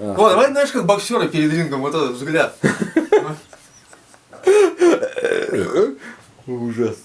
А. Вот, давай, знаешь, как боксеры перед рингом, вот этот взгляд. Ужас.